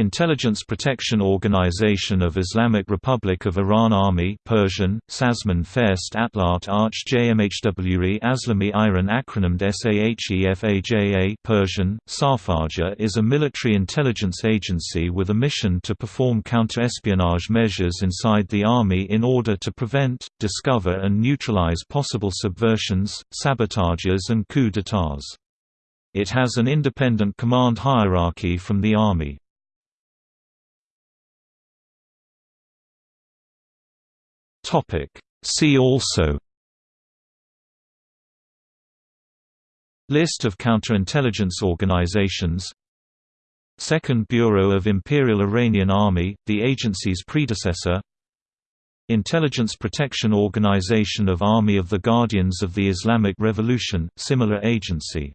Intelligence Protection Organization of Islamic Republic of Iran Army Persian, Sazman Fest Atlat Arch JMHWE Aslami Iran acronymed SAHEFAJA Persian, Safaja is a military intelligence agency with a mission to perform counter-espionage measures inside the army in order to prevent, discover and neutralize possible subversions, sabotages and coups d'états. It has an independent command hierarchy from the Army. See also List of counterintelligence organizations Second Bureau of Imperial Iranian Army, the agency's predecessor Intelligence Protection Organization of Army of the Guardians of the Islamic Revolution, similar agency